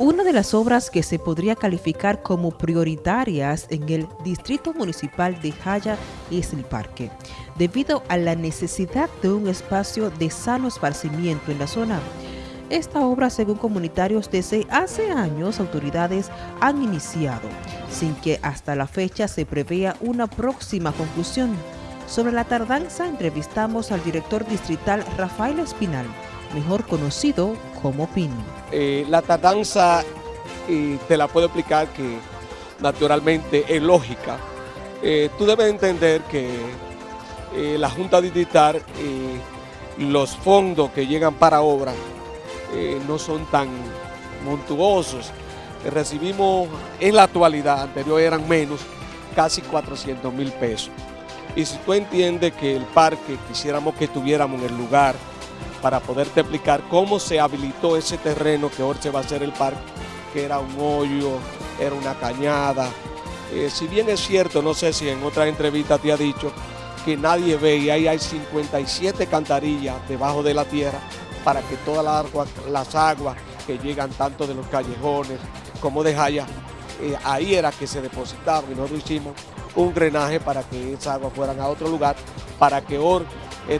Una de las obras que se podría calificar como prioritarias en el Distrito Municipal de Jaya es el parque, debido a la necesidad de un espacio de sano esparcimiento en la zona. Esta obra, según comunitarios, desde hace años autoridades han iniciado, sin que hasta la fecha se prevea una próxima conclusión. Sobre la tardanza entrevistamos al director distrital Rafael Espinal, mejor conocido como PIN. Eh, la tardanza, te la puedo explicar que naturalmente es lógica. Eh, tú debes entender que eh, la Junta Distrital, los fondos que llegan para obras no son tan montuosos. recibimos en la actualidad, anterior eran menos, casi 400 mil pesos. Y si tú entiendes que el parque quisiéramos que tuviéramos en el lugar para poderte explicar cómo se habilitó ese terreno que ahora se va a hacer el parque, que era un hoyo, era una cañada. Eh, si bien es cierto, no sé si en otra entrevista te ha dicho que nadie ve y ahí hay 57 cantarillas debajo de la tierra para que todas las aguas, que llegan tanto de los callejones como de Jaya, eh, ahí era que se depositaban y nosotros hicimos un drenaje para que esas aguas fueran a otro lugar, para que Or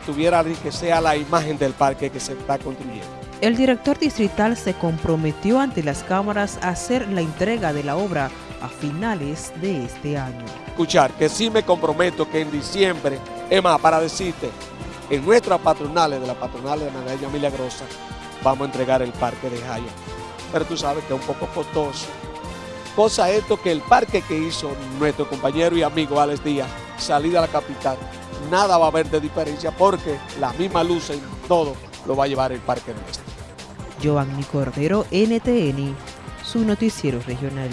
tuviera que sea la imagen del parque que se está construyendo. El director distrital se comprometió ante las cámaras a hacer la entrega de la obra a finales de este año. Escuchar que sí me comprometo que en diciembre, es más, para decirte, en nuestras patronales, de la patronal de Magallanes Milagrosa, vamos a entregar el parque de Jaya. Pero tú sabes que es un poco costoso. Cosa esto que el parque que hizo nuestro compañero y amigo Alex Díaz, salida a la capital, nada va a haber de diferencia porque la misma luz en todo lo va a llevar el Parque nuestro. Cordero, NTN, su noticiero regional.